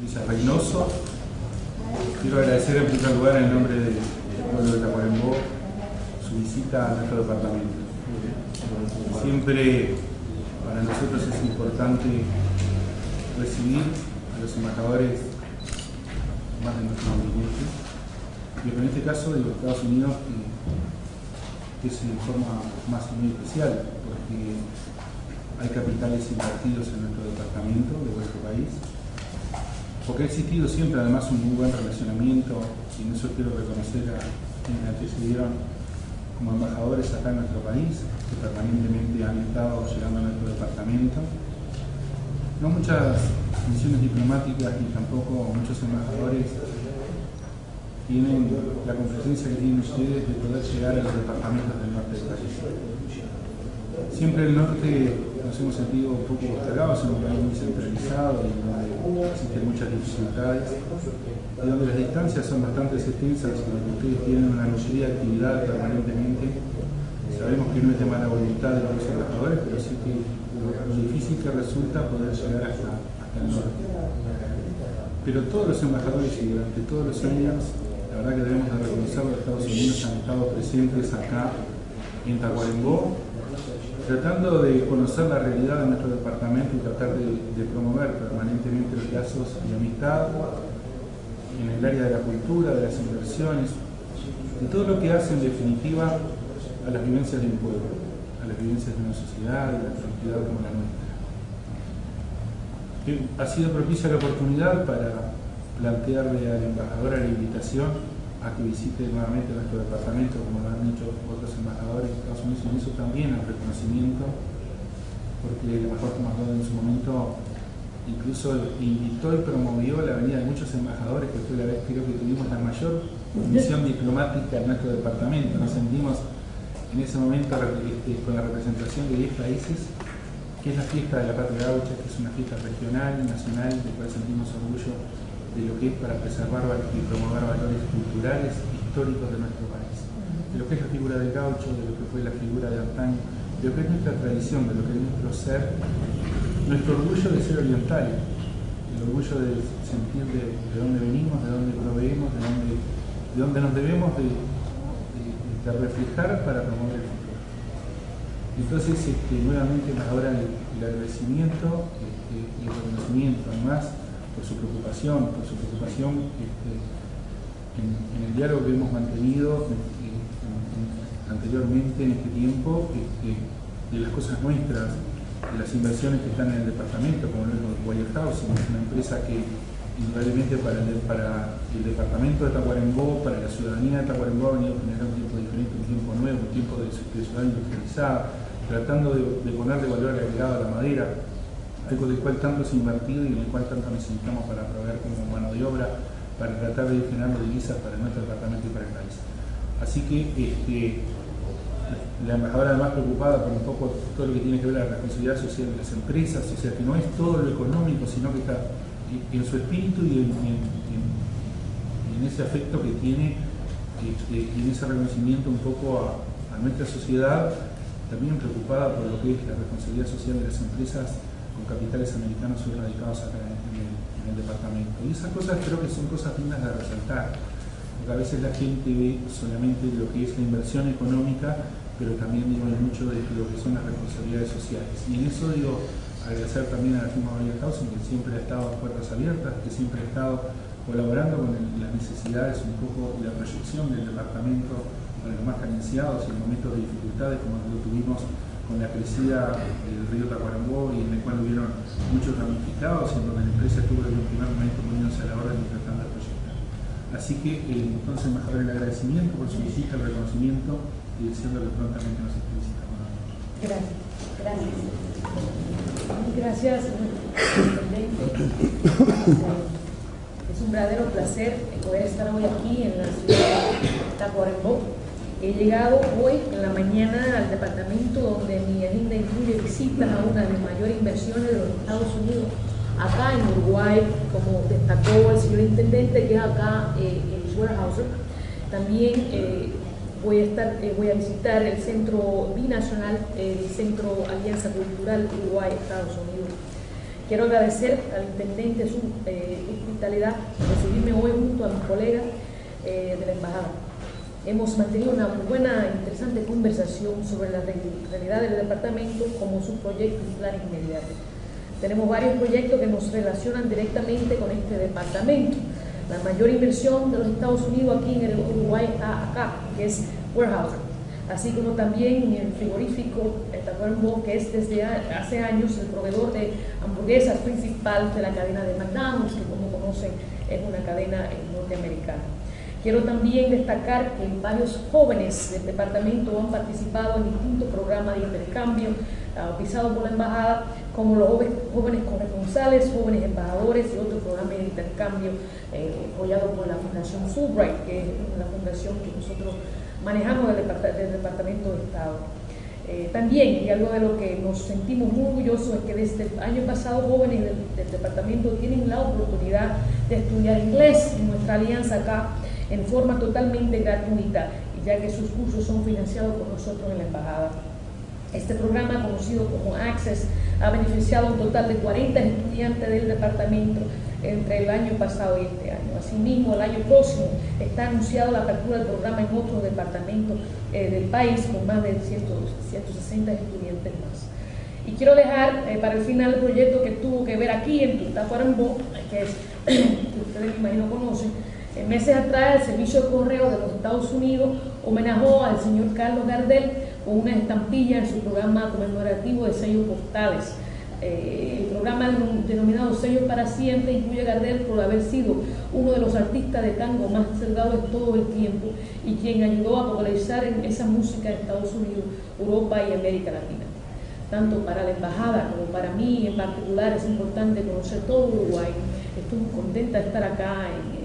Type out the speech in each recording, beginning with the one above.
Luisa Reynoso. Quiero agradecer en primer lugar en nombre del pueblo de Tacuarembó su visita a nuestro departamento. Siempre para nosotros es importante recibir a los embajadores más de nuestros ambientes, y en este caso de los Estados Unidos, que, es de forma más muy especial, porque hay capitales invertidos en nuestro departamento de vuestro país, porque ha existido siempre además un muy buen relacionamiento, y en eso quiero reconocer a quienes antecedieron como embajadores acá en nuestro país, que permanentemente han estado llegando a nuestro departamento. No muchas misiones diplomáticas ni tampoco muchos embajadores tienen la competencia que tienen ustedes de poder llegar a los departamentos del norte del país. Siempre el norte nos hemos sentido un poco postergados, en un país muy centralizado y donde existen muchas dificultades y donde las distancias son bastante extensas donde ustedes tienen una necesidad de actividad permanentemente. Sabemos que no es de mala voluntad de los embajadores, pero sí que lo, difícil que resulta poder llegar hasta, hasta el norte. Pero todos los embajadores y durante todos los años, la verdad que debemos de reconocer los Estados Unidos han estado presentes acá en Tacuarembó tratando de conocer la realidad de nuestro departamento y tratar de, promover permanentemente los lazos de amistad en el área de la cultura, de las inversiones, de todo lo que hace en definitiva a las vivencias de un pueblo, a las vivencias de una sociedad, de la sociedad como la nuestra. Ha sido propicia la oportunidad para plantearle a la embajadora la invitación a que visite nuevamente nuestro departamento, como lo han dicho otros embajadores de Estados Unidos, y eso también el reconocimiento, porque el embajador Tomás en su momento incluso invitó y promovió la venida de muchos embajadores, que fue la vez creo que tuvimos la mayor misión diplomática en nuestro departamento. Nos sentimos en ese momento este, con la representación de 10 países, que es la fiesta de la patria gaucha, que es una fiesta regional, nacional, de cual sentimos orgullo de lo que es para preservar y promover valores culturales, históricos de nuestro país. De lo que es la figura del gaucho, de lo que fue la figura de antaño, de lo que es nuestra tradición, de lo que es nuestro ser, nuestro orgullo de ser oriental, el orgullo de sentir de, dónde venimos, de dónde proveemos, de dónde, de dónde nos debemos de, reflejar para promover el futuro. Entonces, este, nuevamente, ahora el, agradecimiento este, y el reconocimiento, además, por su preocupación, por su preocupación este, en, el diálogo que hemos mantenido anteriormente en este tiempo este, de las cosas nuestras, de las inversiones que están en el departamento, como lo es Wire House, una empresa que indudablemente para el, departamento de Tacuarembó, para la ciudadanía de Tacuarembó ha venido a generar un tiempo diferente, un tiempo nuevo, un tiempo de, ciudad industrializada, tratando de, de ponerle valor agregado a la madera, algo del cual tanto se ha invertido y en el cual tanto necesitamos para proveer como mano de obra, para tratar de generar divisas para nuestro departamento y para el país. Así que este, la embajadora además preocupada por un poco todo lo que tiene que ver la responsabilidad social de las empresas, o sea que no es todo lo económico, sino que está en su espíritu y en, ese afecto que tiene este, y en ese reconocimiento un poco a nuestra sociedad, también preocupada por lo que es la responsabilidad social de las empresas capitales americanos son radicados acá en el, departamento. Y esas cosas creo que son cosas dignas de resaltar, porque a veces la gente ve solamente lo que es la inversión económica, pero también digo mucho de lo que son las responsabilidades sociales. Y en eso digo, agradecer también a la firma María Causa, que siempre ha estado a puertas abiertas, que siempre ha estado colaborando con las necesidades un poco la proyección del departamento para los más carenciados y en momentos de dificultades como lo tuvimos con la crecida del río Tacuarembó y en el cual hubieron muchos ramificados en donde la empresa tuvo primer momento poniéndose a la tratando de proyectar. Así que eh, entonces mejorar el agradecimiento por su visita, el reconocimiento y deseando que prontamente nos esté visitando. Gracias. Gracias. Gracias, Es un verdadero placer poder estar hoy aquí en la ciudad de Tacuarembó He llegado hoy en la mañana al departamento donde mi agenda incluye visitas a una de las mayores inversiones de los Estados Unidos, acá en Uruguay, como destacó el señor intendente, que es acá eh, en Weyerhaeuser. También eh, voy, a estar, eh, voy a visitar el centro binacional, el Centro Alianza Cultural Uruguay-Estados Unidos. Quiero agradecer al intendente su eh, hospitalidad de recibirme hoy junto a mis colegas de la embajada. Hemos mantenido una muy buena, interesante conversación sobre la realidad del departamento como su proyecto y plan inmediato. Tenemos varios proyectos que nos relacionan directamente con este departamento. La mayor inversión de los Estados Unidos aquí en el Uruguay acá, que es Warehouse, así como también el frigorífico Tacuarembó, que es desde hace años el proveedor de hamburguesas principal de la cadena de McDonald's, que como conocen es una cadena norteamericana. Quiero también destacar que varios jóvenes del departamento han participado en distintos programas de intercambio auspiciados por la embajada, como los jóvenes corresponsales, jóvenes embajadores y otros programas de intercambio eh, apoyados por la Fundación Fulbright, que es la fundación que nosotros manejamos del, Departamento de Estado. Eh, también, y algo de lo que nos sentimos muy orgullosos es que desde el año pasado jóvenes del, del, departamento tienen la oportunidad de estudiar inglés en nuestra alianza acá en forma totalmente gratuita, ya que sus cursos son financiados por nosotros en la embajada. Este programa, conocido como Access, ha beneficiado un total de 40 estudiantes del departamento entre el año pasado y este año. Asimismo, el año próximo está anunciada la apertura del programa en otros departamentos eh, del país con más de 160 estudiantes más. Y quiero dejar eh, para el final el proyecto que tuvo que ver aquí en Tutacuarembó, que, es, que ustedes imagino conocen, en meses atrás, el Servicio de Correo de los Estados Unidos homenajó al señor Carlos Gardel con una estampilla en su programa conmemorativo de sellos postales. Eh, el programa denominado Sellos para Siempre incluye a Gardel por haber sido uno de los artistas de tango más celebrados de todo el tiempo y quien ayudó a popularizar esa música en Estados Unidos, Europa y América Latina. Tanto para la embajada como para mí en particular es importante conocer todo Uruguay. Estoy contenta de estar acá en,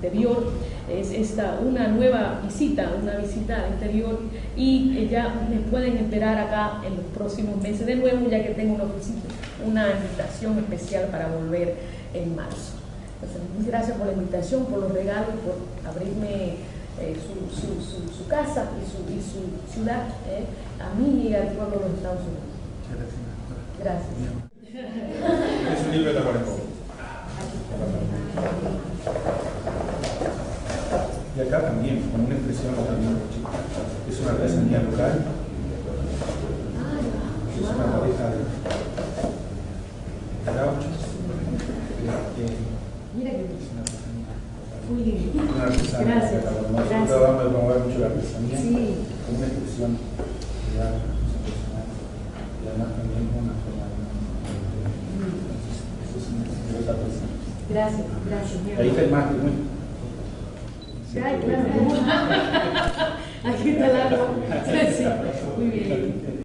interior, es esta, una nueva visita, una visita al interior y ya me pueden esperar acá en los próximos meses de nuevo ya que tengo una, una invitación especial para volver en marzo. muchas gracias por la invitación, por los regalos, por abrirme eh, su, su, casa y su, y su ciudad eh, a mí y al pueblo de los Estados Unidos. Gracias. Es un libro de Y acá también, también es una artesanía local, es una pareja de gauchos, Mira que es una artesanía Muy bien. Una artesanía Gracias. Nosotros Gracias. tratamos de promover mucho la artesanía Sí. como una expresión de arte, una personal, y además también una forma de Entonces, eso es una de otra persona. Gracias, gracias. mi Ahí está el amor. más muy. Ya, claro. Hay que talarlo. Sí, muy bien.